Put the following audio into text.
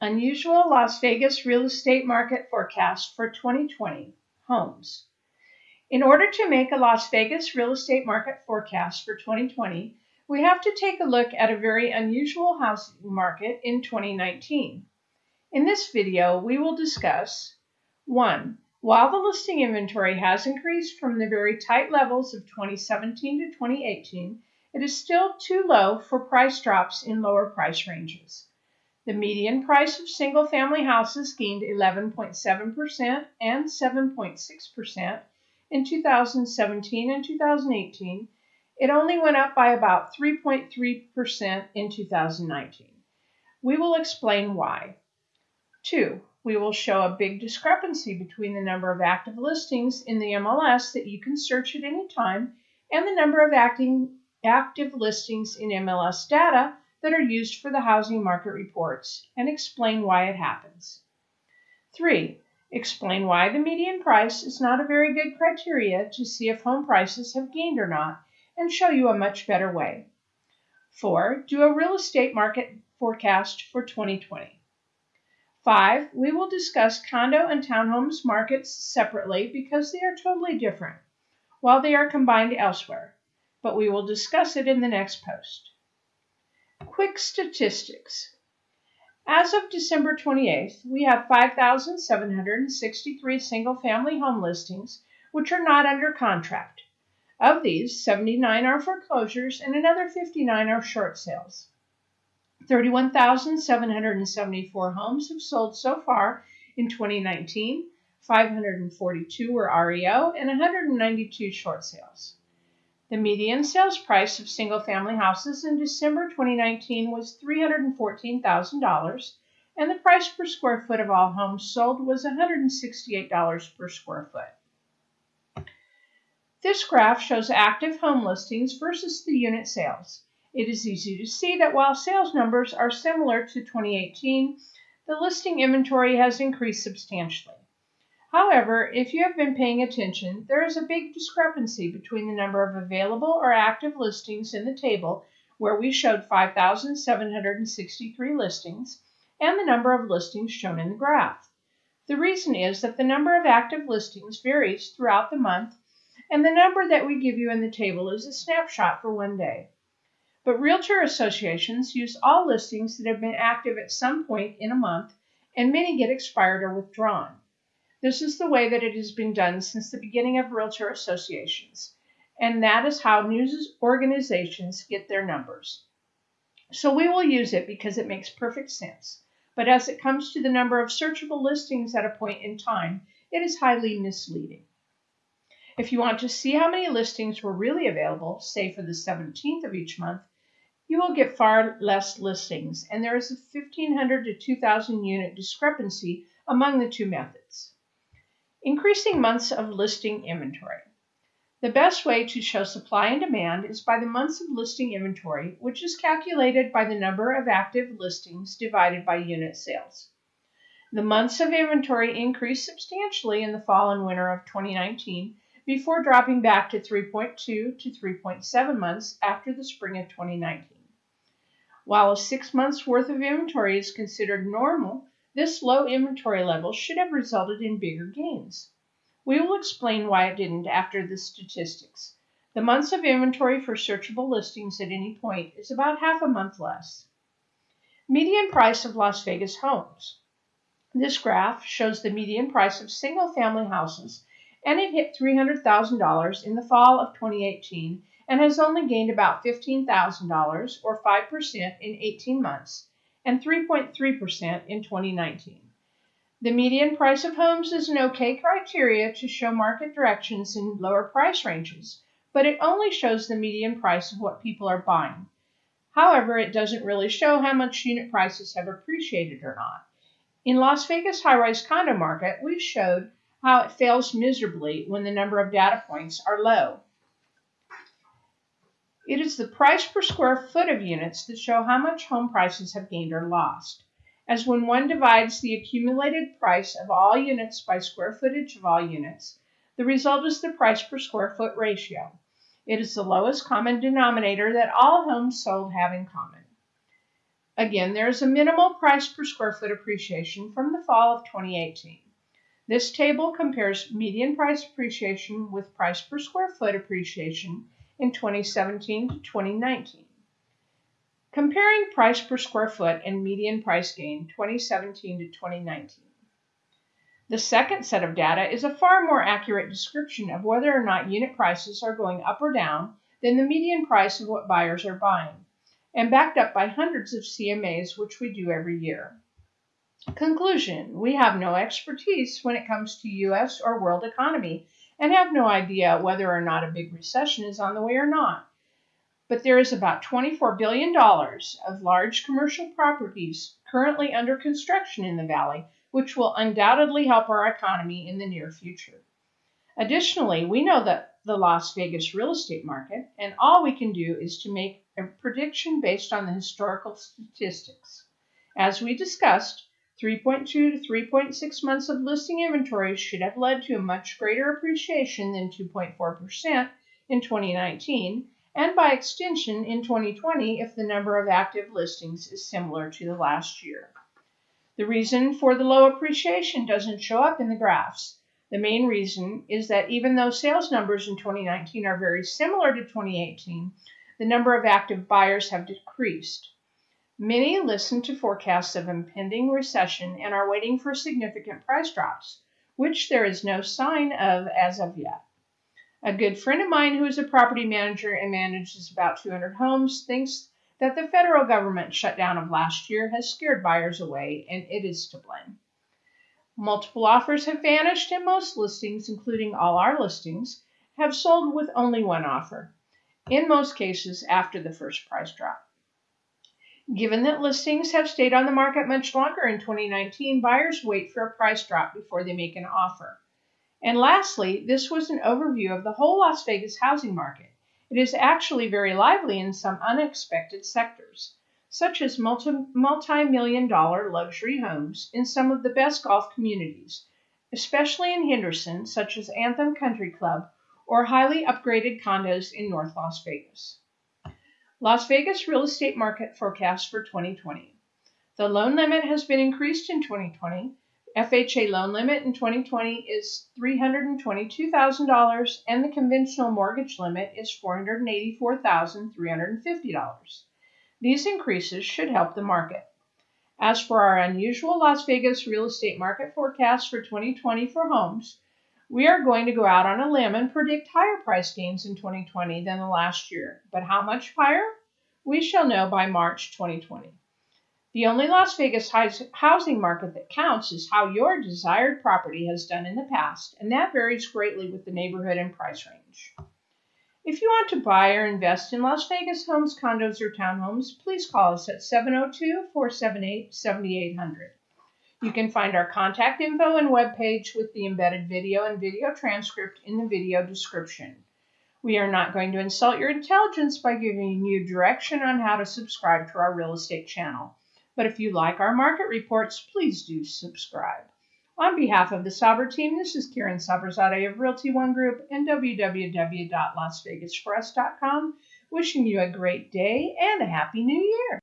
Unusual Las Vegas real estate market forecast for 2020 homes. In order to make a Las Vegas real estate market forecast for 2020, we have to take a look at a very unusual housing market in 2019. In this video, we will discuss 1. While the listing inventory has increased from the very tight levels of 2017 to 2018, it is still too low for price drops in lower price ranges. The median price of single family houses gained 11.7% and 7.6% in 2017 and 2018. It only went up by about 3.3% in 2019. We will explain why. Two, we will show a big discrepancy between the number of active listings in the MLS that you can search at any time and the number of acting, active listings in MLS data that are used for the housing market reports and explain why it happens. 3. Explain why the median price is not a very good criteria to see if home prices have gained or not and show you a much better way. 4. Do a real estate market forecast for 2020. 5. We will discuss condo and townhomes markets separately because they are totally different, while they are combined elsewhere, but we will discuss it in the next post. Quick statistics. As of December 28th, we have 5,763 single family home listings which are not under contract. Of these, 79 are foreclosures and another 59 are short sales. 31,774 homes have sold so far in 2019, 542 were REO, and 192 short sales. The median sales price of single family houses in December 2019 was $314,000, and the price per square foot of all homes sold was $168 per square foot. This graph shows active home listings versus the unit sales. It is easy to see that while sales numbers are similar to 2018, the listing inventory has increased substantially. However, if you have been paying attention, there is a big discrepancy between the number of available or active listings in the table where we showed 5,763 listings and the number of listings shown in the graph. The reason is that the number of active listings varies throughout the month and the number that we give you in the table is a snapshot for one day. But realtor associations use all listings that have been active at some point in a month and many get expired or withdrawn. This is the way that it has been done since the beginning of realtor associations, and that is how news organizations get their numbers. So we will use it because it makes perfect sense. But as it comes to the number of searchable listings at a point in time, it is highly misleading. If you want to see how many listings were really available, say for the 17th of each month, you will get far less listings, and there is a 1,500 to 2,000 unit discrepancy among the two methods. Increasing months of listing inventory. The best way to show supply and demand is by the months of listing inventory, which is calculated by the number of active listings divided by unit sales. The months of inventory increased substantially in the fall and winter of 2019 before dropping back to 3.2 to 3.7 months after the spring of 2019. While a six months worth of inventory is considered normal, this low inventory level should have resulted in bigger gains. We will explain why it didn't after the statistics. The months of inventory for searchable listings at any point is about half a month less. Median price of Las Vegas homes. This graph shows the median price of single family houses and it hit $300,000 in the fall of 2018 and has only gained about $15,000 or 5% in 18 months and 3.3% in 2019. The median price of homes is an okay criteria to show market directions in lower price ranges, but it only shows the median price of what people are buying. However, it doesn't really show how much unit prices have appreciated or not. In Las Vegas high-rise condo market, we've showed how it fails miserably when the number of data points are low. It is the price per square foot of units that show how much home prices have gained or lost, as when one divides the accumulated price of all units by square footage of all units, the result is the price per square foot ratio. It is the lowest common denominator that all homes sold have in common. Again, there is a minimal price per square foot appreciation from the fall of 2018. This table compares median price appreciation with price per square foot appreciation in 2017 to 2019. Comparing price per square foot and median price gain 2017 to 2019. The second set of data is a far more accurate description of whether or not unit prices are going up or down than the median price of what buyers are buying and backed up by hundreds of CMAs, which we do every year. Conclusion We have no expertise when it comes to US or world economy and have no idea whether or not a big recession is on the way or not. But there is about $24 billion of large commercial properties currently under construction in the valley, which will undoubtedly help our economy in the near future. Additionally, we know that the Las Vegas real estate market, and all we can do is to make a prediction based on the historical statistics. As we discussed, 3.2 to 3.6 months of listing inventory should have led to a much greater appreciation than 2.4% in 2019, and by extension in 2020 if the number of active listings is similar to the last year. The reason for the low appreciation doesn't show up in the graphs. The main reason is that even though sales numbers in 2019 are very similar to 2018, the number of active buyers have decreased. Many listen to forecasts of impending recession and are waiting for significant price drops, which there is no sign of as of yet. A good friend of mine who is a property manager and manages about 200 homes thinks that the federal government shutdown of last year has scared buyers away, and it is to blame. Multiple offers have vanished, and most listings, including all our listings, have sold with only one offer, in most cases after the first price drop. Given that listings have stayed on the market much longer in 2019, buyers wait for a price drop before they make an offer. And lastly, this was an overview of the whole Las Vegas housing market. It is actually very lively in some unexpected sectors such as multi million dollar luxury homes in some of the best golf communities, especially in Henderson, such as Anthem Country Club, or highly upgraded condos in North Las Vegas. Las Vegas real estate market forecast for 2020. The loan limit has been increased in 2020. FHA loan limit in 2020 is $322,000 and the conventional mortgage limit is $484,350. These increases should help the market. As for our unusual Las Vegas real estate market forecast for 2020 for homes, we are going to go out on a limb and predict higher price gains in 2020 than the last year. But how much higher? We shall know by March 2020. The only Las Vegas housing market that counts is how your desired property has done in the past, and that varies greatly with the neighborhood and price range. If you want to buy or invest in Las Vegas homes, condos, or townhomes, please call us at 702 478 7800. You can find our contact info and webpage with the embedded video and video transcript in the video description. We are not going to insult your intelligence by giving you direction on how to subscribe to our real estate channel. But if you like our market reports, please do subscribe. On behalf of the Saber team, this is Karen Saberzadeh of Realty One Group and www.lasvegasforus.com, wishing you a great day and a happy new year.